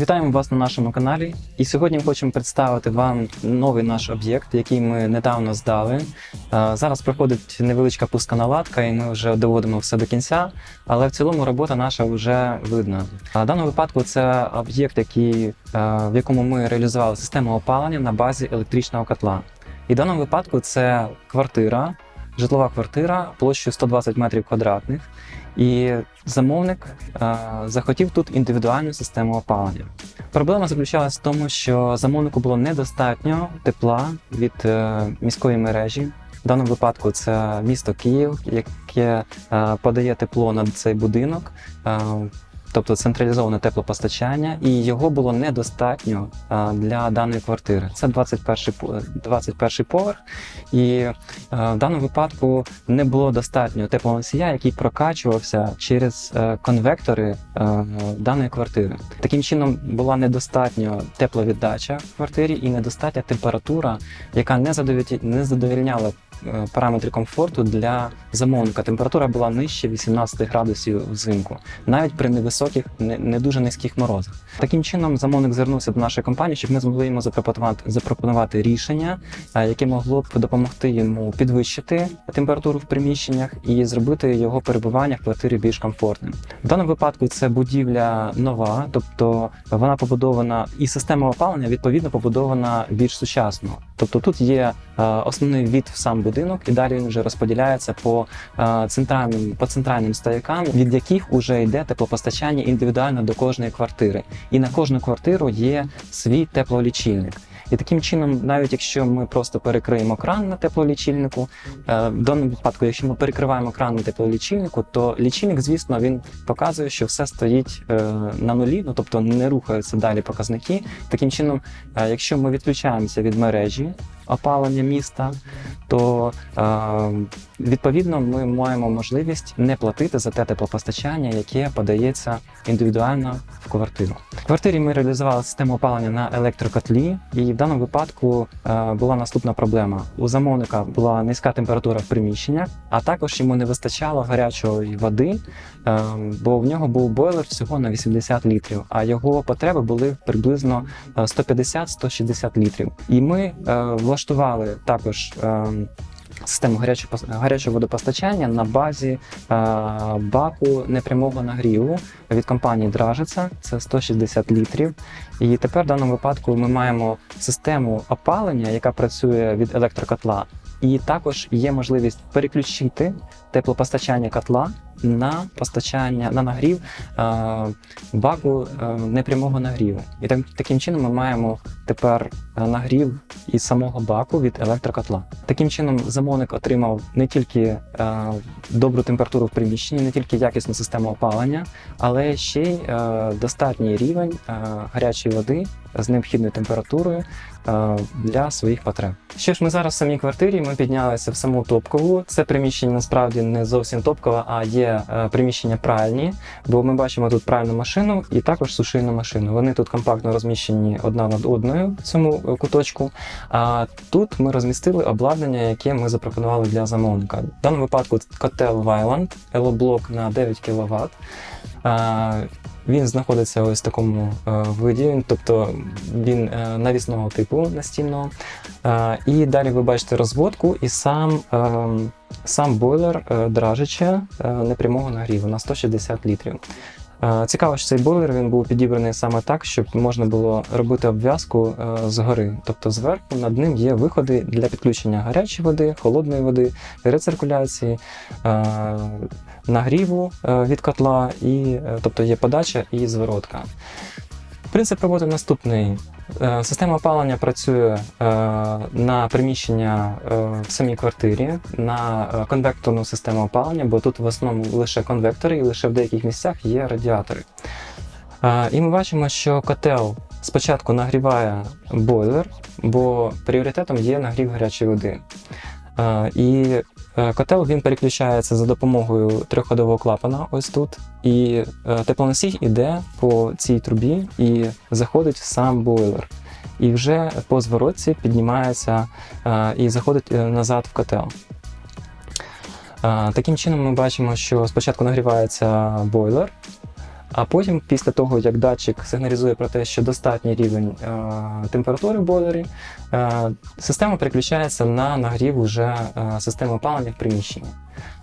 Вітаємо вас на нашому каналі. І сьогодні ми хочемо представити вам новий наш об'єкт, який ми недавно здали. Е, Зараз проходить невеличка пусконаладка, і ми вже доводимо все до кінця. Але в цілому робота наша вже видна. В даному випадку це об'єкт, е, в якому ми реалізували систему опалення на базі електричного котла. І в даному випадку це квартира, житлова квартира площею 120 метрів квадратних. І замовник е, захотів тут індивідуальну систему опалення. Проблема заключалась в тому, що замовнику було недостатньо тепла від е, міської мережі. В даному випадку це місто Київ, яке е, подає тепло на цей будинок, е, тобто централізоване теплопостачання, і його було недостатньо для даної квартири. Це 21 по- 21 поверх, і в даному випадку не було достатньо теплоносія, який прокачувався через е, конвектори е, даної квартири. Таким чином була недостатньо тепловіддача в квартирі і недостатня температура, яка не задовільняла, е, параметри комфорту для замовника. Температура була нижче 18 градусів взимку, навіть при невисоких, не, дуже низьких морозах. Таким чином, замовник звернувся до нашої компанії, щоб ми змогли йому запропонувати, запропонувати рішення, е, яке могло б допомогти йому підвищити температуру в приміщеннях і зробити його перебування в квартирі більш комфортним. В даному випадку це будівля нова, тобто вона побудована і система опалення відповідно побудована більш сучасно. Тобто тут є е, основний від сам будинок, і далі він вже розподіляється по е, центральним по центральним стоякам, від яких вже йде теплопостачання індивідуально до кожної квартири. І на кожну квартиру є свій теплолічильник. І таким чином, навіть якщо ми просто перекриємо кран на теплолічильнику, е, в даному випадку, якщо ми перекриваємо кран на теплолічильнику, то лічильник, звісно, він показує, що все стоїть е, на нулі, ну тобто не рухаються далі показники. Таким чином, якщо ми відключаємося від мережі опалення міста, то е, відповідно ми маємо можливість не платити за те теплопостачання, яке подається індивідуально в квартиру. В квартирі ми реалізували систему опалення на електрокотлі, і в даному випадку е, була наступна проблема. У замовника була низька температура в приміщеннях, а також йому не вистачало гарячої води, е, бо в нього був бойлер всього на 80 літрів, а його потреби були приблизно е, 150-160 літрів. І ми е, влаштували також. Систему гарячого гарячого водопостачання на базі е, баку непрямого нагріву від компанії Дражиця, це 160 літрів. І тепер в даному випадку ми маємо систему опалення, яка працює від електрокотла, і також є можливість переключити теплопостачання котла на постачання на нагрів е, баку е, непрямого нагріву. І так, таким чином ми маємо тепер е, нагрів із самого баку від електрокотла. Таким чином замовник отримав не тільки е, добру температуру в приміщенні, не тільки якісну систему опалення, але ще й е, достатній рівень е, гарячої води з необхідною температурою е, для своїх потреб. Що ж, ми зараз в самій квартирі, ми піднялися в саму топкову. Це приміщення насправді не зовсім топкове, а є е, приміщення пральні, бо ми бачимо тут пральну машину і також сушильну машину. Вони тут компактно розміщені одна над одною в цьому е, куточку. А тут ми розмістили обладнання, яке ми запропонували для замовника. В даному випадку котел Вайланд, елоблок на 9 кВт. Він знаходиться ось в такому е, виді, тобто він е, навісного типу настільного. Е, і далі ви бачите розводку і сам, сам бойлер дражича непрямого нагріву на 160 літрів. Е, Цікаво, що цей бойлер він був підібраний саме так, щоб можна було робити обв'язку е, згори. Тобто зверху над ним є виходи для підключення гарячої води, холодної води, рециркуляції, е, нагріву від котла, і, тобто є подача і зворотка. Принцип роботи наступний. Е, Система опалення працює е, на приміщення е, в самій квартирі, на конвекторну систему опалення, бо тут в основному лише конвектори і лише в деяких місцях є радіатори. І ми бачимо, що котел спочатку нагріває бойлер, бо пріоритетом є нагрів гарячої води. І котел він переключається за допомогою триходового клапана, ось тут. І е, теплоносій іде по цій трубі і заходить в сам бойлер. І вже по зворотці піднімається е, і заходить е, назад в котел. Е, Таким чином ми бачимо, що спочатку нагрівається бойлер, А потім, після того, як датчик сигналізує про те, що достатній рівень е, температури в бойлері, е, система переключається на нагрів уже е, системи опалення в приміщенні.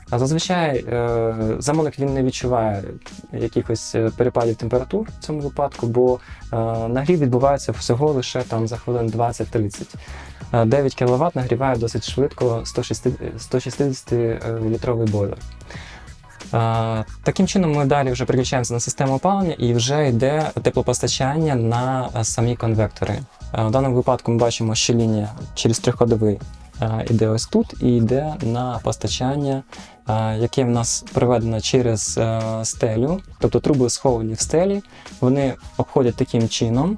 А зазвичай е, замовник він не відчуває якихось е, перепадів температур в цьому випадку, бо е, нагрів відбувається всього лише там за хвилин 20-30. Е, 9 кВт нагріває досить швидко 160 літровий бойлер. Е, Таким чином ми далі вже переключаємося на систему опалення і вже йде теплопостачання на е, самі конвектори. Е, В даному випадку ми бачимо, що лінія через трьохходовий е, йде ось тут і йде на постачання, е, яке в нас проведено через е, стелю, тобто труби сховані в стелі, вони обходять таким чином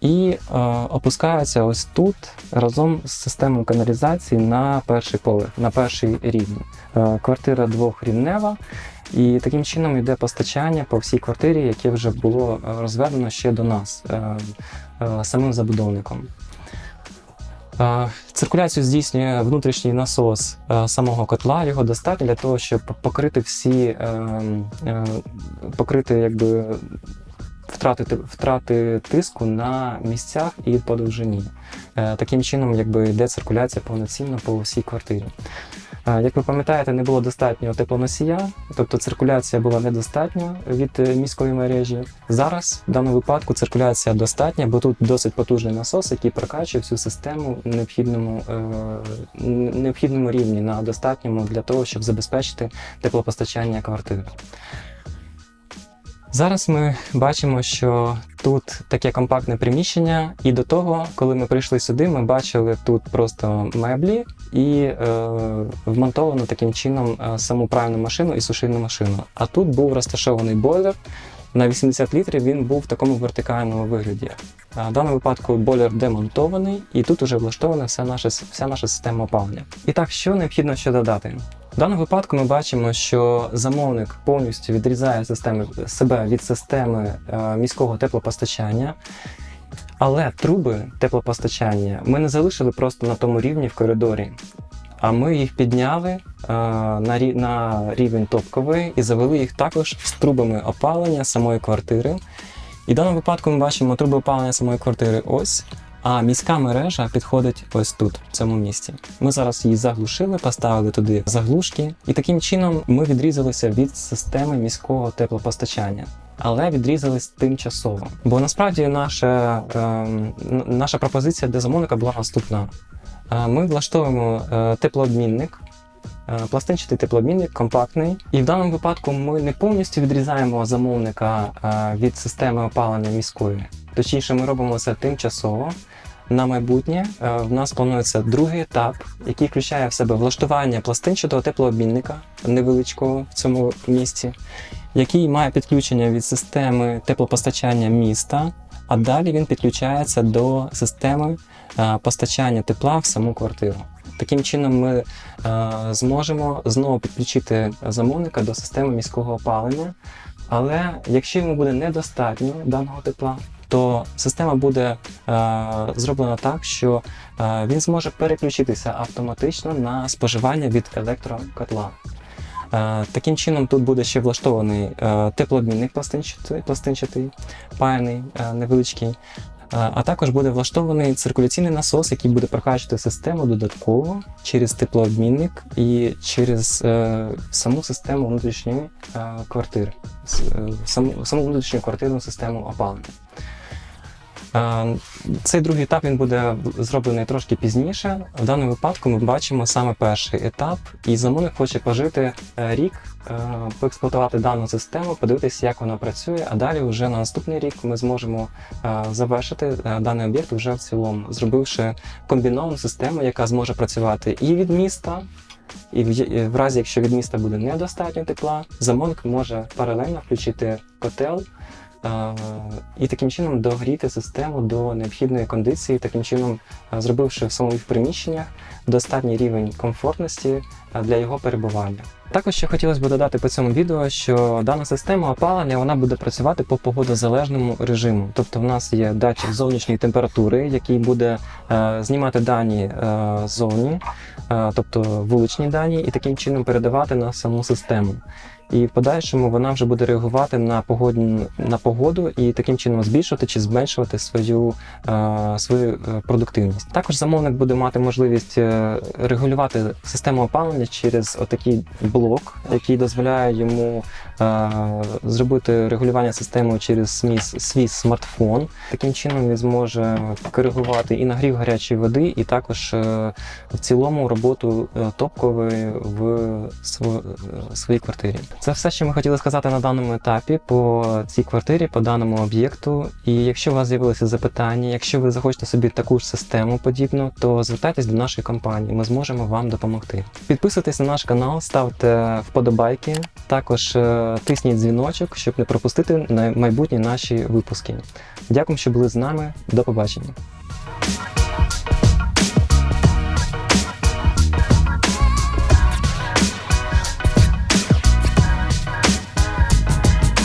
і е, опускаються ось тут разом з системою каналізації на перший поверх, на перший рівень. Е, квартира двохрівнева, і таким чином йде постачання по всій квартирі, яке вже було е, розведено ще до нас е, е, самим забудовником. Е, Циркуляцію здійснює внутрішній насос е, самого котла. Його достатньо для того, щоб покрити всі покрити якби втрати, втрати тиску на місцях і по довжині. Е, Таким чином, якби йде циркуляція повноцінно по всій квартирі. Е, Як ви пам'ятаєте, не було достатньо теплоносія, тобто циркуляція була недостатня від е, міської мережі. Зараз в даному випадку циркуляція достатня, бо тут досить потужний насос, який прокачує всю систему в необхідному, е, необхідному рівні на достатньому для того, щоб забезпечити теплопостачання квартири. Зараз ми бачимо, що тут таке компактне приміщення, і до того, коли ми прийшли сюди, ми бачили тут просто меблі і е, вмонтовано таким чином е, саму пральну машину і сушильну машину. А тут був розташований бойлер. На 80 літрів він був в такому вертикальному вигляді. В даному випадку бойлер демонтований, і тут вже влаштована вся наша, вся наша система опалення. І так, що необхідно ще додати? В даному випадку ми бачимо, що замовник повністю відрізає системи, себе від системи е, міського теплопостачання. Але труби теплопостачання ми не залишили просто на тому рівні в коридорі, а ми їх підняли е, на, на рівень топковий і завели їх також з трубами опалення самої квартири. І в даному випадку ми бачимо труби опалення самої квартири ось, а міська мережа підходить ось тут, в цьому місці. Ми зараз її заглушили, поставили туди заглушки, і таким чином ми відрізалися від системи міського теплопостачання. Але відрізались тимчасово. Бо насправді наша, н- наша пропозиція для замовника була наступна: Е, ми влаштовуємо е, теплообмінник, е, пластинчатий теплообмінник, компактний. І в даному випадку ми не повністю відрізаємо замовника е, від системи опалення міської. Точніше, ми робимо це тимчасово. На майбутнє в нас планується другий етап, який включає в себе влаштування пластинчатого теплообмінника невеличкого в цьому місці, який має підключення від системи теплопостачання міста, а далі він підключається до системи е, постачання тепла в саму квартиру. Таким чином, ми е, зможемо знову підключити замовника до системи міського опалення. Але якщо йому буде недостатньо даного тепла, то система буде е, зроблена так, що е, він зможе переключитися автоматично на споживання від електрокотла. Е, Таким чином, тут буде ще влаштований е, теплообмінник пластинчатий, пластинчатий паяний е, невеличкий. А також буде влаштований циркуляційний насос, який буде прокачувати систему додатково через теплообмінник і через е, саму систему внутрішньої е, квартири, саму, саму внутрішню квартирну систему опалення. Е, Цей другий етап він буде зроблений трошки пізніше. В даному випадку ми бачимо саме перший етап, і замовник хоче пожити е, рік, е, поексплуатувати дану систему, подивитися, як вона працює. А далі, вже на наступний рік, ми зможемо завершити даний об'єкт вже в цілому, зробивши комбіновану систему, яка зможе працювати і від міста. І в, разі, якщо від міста буде недостатньо тепла, замовник може паралельно включити котел і таким чином догріти систему до необхідної кондиції, таким чином зробивши в самих приміщеннях достатній рівень комфортності для його перебування. Також ще хотілося б додати по цьому відео, що дана система опалення вона буде працювати по погодозалежному режиму. Тобто в нас є датчик зовнішньої температури, який буде е, знімати дані е, ззовні, е, тобто вуличні дані, і таким чином передавати на саму систему. І в подальшому вона вже буде реагувати на погодну на погоду і таким чином збільшувати чи зменшувати свою, е, свою е, продуктивність. Також замовник буде мати можливість е, регулювати систему опалення через отакий блок, який дозволяє йому зробити регулювання системи через свій, смартфон. Таким чином він зможе коригувати і нагрів гарячої води, і також в цілому роботу топкової в своїй квартирі. Це все, що ми хотіли сказати на даному етапі по цій квартирі, по даному об'єкту. І якщо у вас з'явилися запитання, якщо ви захочете собі таку ж систему подібну, то звертайтесь до нашої компанії, ми зможемо вам допомогти. Підписуйтесь на наш канал, ставте вподобайки, також е, тисніть дзвіночок, щоб не пропустити майбутні наші випуски. Дякую, що були з нами. До побачення.